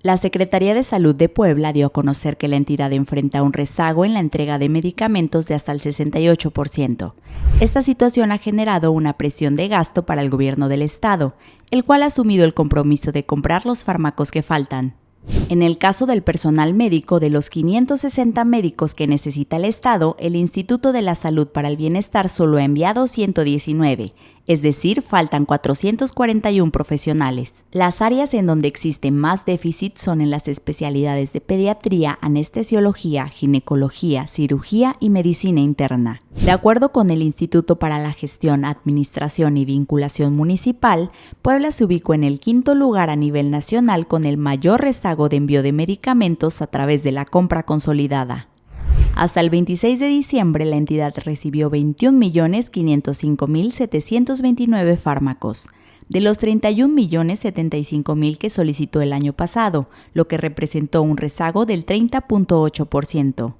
La Secretaría de Salud de Puebla dio a conocer que la entidad enfrenta un rezago en la entrega de medicamentos de hasta el 68%. Esta situación ha generado una presión de gasto para el gobierno del estado, el cual ha asumido el compromiso de comprar los fármacos que faltan. En el caso del personal médico, de los 560 médicos que necesita el Estado, el Instituto de la Salud para el Bienestar solo ha enviado 119, es decir, faltan 441 profesionales. Las áreas en donde existe más déficit son en las especialidades de pediatría, anestesiología, ginecología, cirugía y medicina interna. De acuerdo con el Instituto para la Gestión, Administración y Vinculación Municipal, Puebla se ubicó en el quinto lugar a nivel nacional con el mayor rezago de envío de medicamentos a través de la compra consolidada. Hasta el 26 de diciembre, la entidad recibió 21.505.729 fármacos, de los 31.075.000 que solicitó el año pasado, lo que representó un rezago del 30.8%.